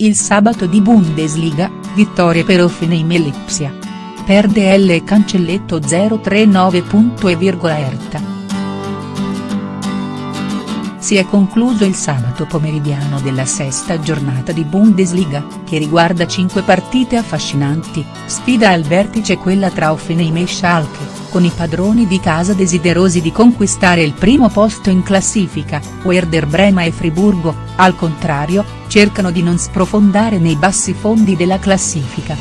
Il sabato di Bundesliga, vittorie per Hoffenheim e Lipsia. Perde L e Cancelletto 039. Erta. Si è concluso il sabato pomeridiano della sesta giornata di Bundesliga, che riguarda cinque partite affascinanti, sfida al vertice quella tra Offenheim e Schalke, con i padroni di casa desiderosi di conquistare il primo posto in classifica, Werder Brema e Friburgo, al contrario, cercano di non sprofondare nei bassi fondi della classifica.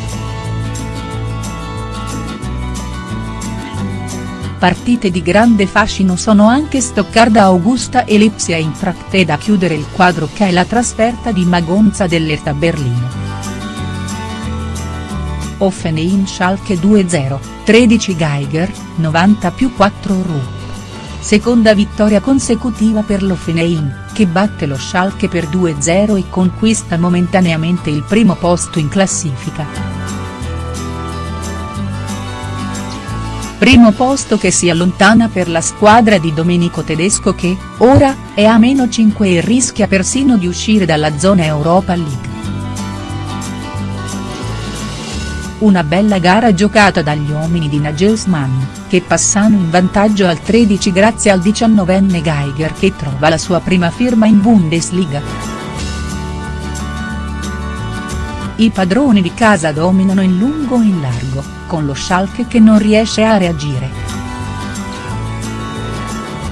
Partite di grande fascino sono anche Stoccarda Augusta e Lipsia in tratte da chiudere il quadro che è la trasferta di Magonza dell'Erta Berlino. Offenheim Schalke 2-0, 13 Geiger, 90 più 4 Rupp. Seconda vittoria consecutiva per l'Offenheim, che batte lo Schalke per 2-0 e conquista momentaneamente il primo posto in classifica. Primo posto che si allontana per la squadra di Domenico Tedesco che, ora, è a meno 5 e rischia persino di uscire dalla zona Europa League. Una bella gara giocata dagli uomini di Nagelsmann, che passano in vantaggio al 13 grazie al 19enne Geiger che trova la sua prima firma in Bundesliga. I padroni di casa dominano in lungo e in largo, con lo Schalke che non riesce a reagire.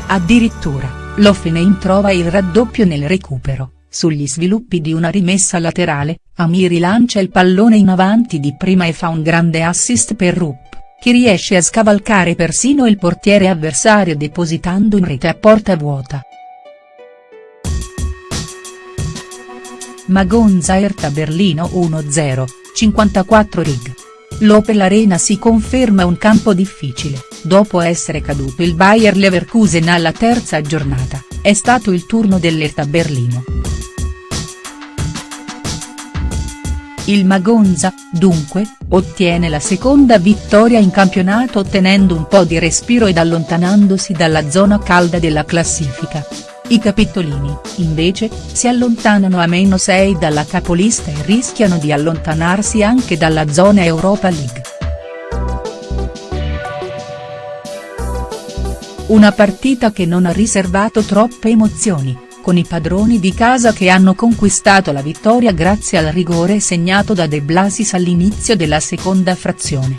Addirittura, l'Offenheim trova il raddoppio nel recupero, sugli sviluppi di una rimessa laterale, Amiri lancia il pallone in avanti di prima e fa un grande assist per Rupp, che riesce a scavalcare persino il portiere avversario depositando in rete a porta vuota. Magonza Erta Berlino 1-0, 54 rig. L'Opel Arena si conferma un campo difficile, dopo essere caduto il Bayer Leverkusen alla terza giornata, è stato il turno dell'Erta Berlino. Il Magonza, dunque, ottiene la seconda vittoria in campionato ottenendo un po' di respiro ed allontanandosi dalla zona calda della classifica. I capitolini, invece, si allontanano a meno 6 dalla capolista e rischiano di allontanarsi anche dalla zona Europa League. Una partita che non ha riservato troppe emozioni, con i padroni di casa che hanno conquistato la vittoria grazie al rigore segnato da De Blasis all'inizio della seconda frazione.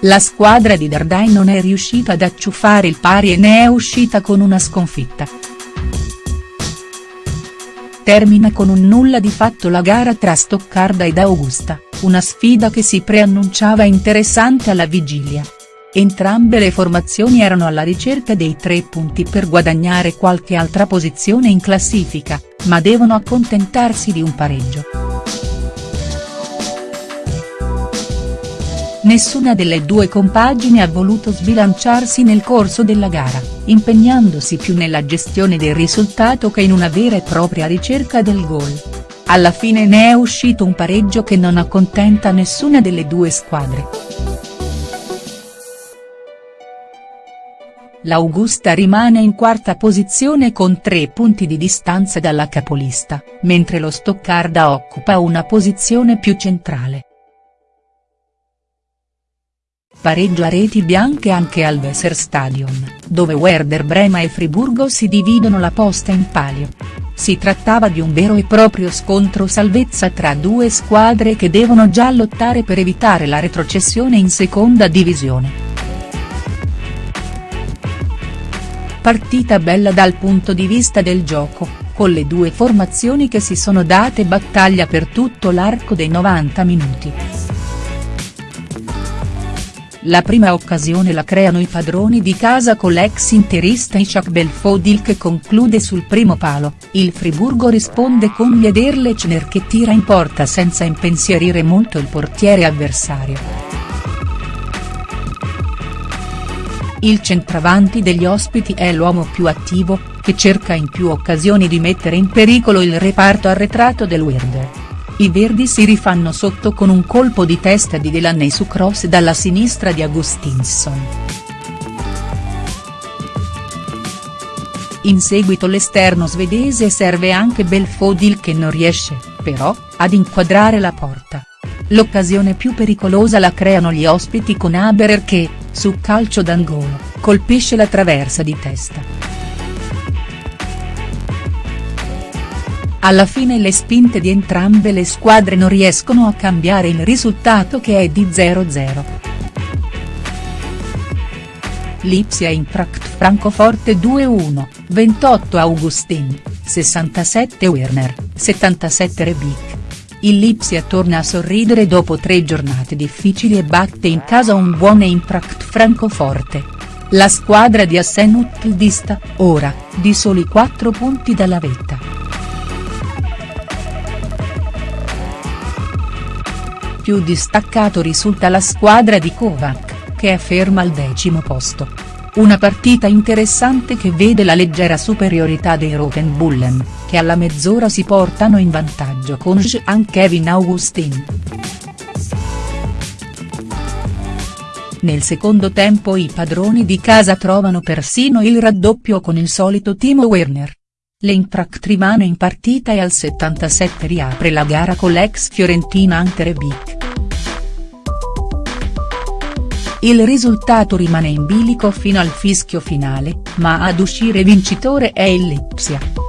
La squadra di Dardai non è riuscita ad acciuffare il pari e ne è uscita con una sconfitta. Termina con un nulla di fatto la gara tra Stoccarda ed Augusta, una sfida che si preannunciava interessante alla vigilia. Entrambe le formazioni erano alla ricerca dei tre punti per guadagnare qualche altra posizione in classifica, ma devono accontentarsi di un pareggio. Nessuna delle due compagini ha voluto sbilanciarsi nel corso della gara, impegnandosi più nella gestione del risultato che in una vera e propria ricerca del gol. Alla fine ne è uscito un pareggio che non accontenta nessuna delle due squadre. L'Augusta rimane in quarta posizione con tre punti di distanza dalla capolista, mentre lo Stoccarda occupa una posizione più centrale. Pareggio a reti bianche anche al Weserstadion, dove Werder Brema e Friburgo si dividono la posta in palio. Si trattava di un vero e proprio scontro salvezza tra due squadre che devono già lottare per evitare la retrocessione in seconda divisione. Partita bella dal punto di vista del gioco, con le due formazioni che si sono date battaglia per tutto l'arco dei 90 minuti. La prima occasione la creano i padroni di casa con l'ex interista Ishak Belfodil che conclude sul primo palo, il Friburgo risponde con Liederlechner che tira in porta senza impensierire molto il portiere avversario. Il centravanti degli ospiti è l'uomo più attivo, che cerca in più occasioni di mettere in pericolo il reparto arretrato del Werder. I verdi si rifanno sotto con un colpo di testa di Delaney su cross dalla sinistra di Augustinson. In seguito l'esterno svedese serve anche Belfodil che non riesce, però, ad inquadrare la porta. L'occasione più pericolosa la creano gli ospiti con Haberer che, su calcio d'angolo, colpisce la traversa di testa. Alla fine le spinte di entrambe le squadre non riescono a cambiare il risultato che è di 0-0. Lipsia Eintracht Francoforte 2-1, 28 Augustin, 67 Werner, 77 Rebic. Il Lipsia torna a sorridere dopo tre giornate difficili e batte in casa un buon Eintracht Francoforte. La squadra di Assen Uttildista, ora, di soli 4 punti dalla vetta. Più distaccato risulta la squadra di Kovac che è ferma al decimo posto. Una partita interessante che vede la leggera superiorità dei Rotenbullen, che alla mezz'ora si portano in vantaggio con Jean Kevin Augustin. Nel secondo tempo i padroni di casa trovano persino il raddoppio con il solito Timo Werner. L'Eintracht rimane in partita e al 77 riapre la gara con l'ex Fiorentina Ante Il risultato rimane in bilico fino al fischio finale, ma ad uscire vincitore è il Lipsia.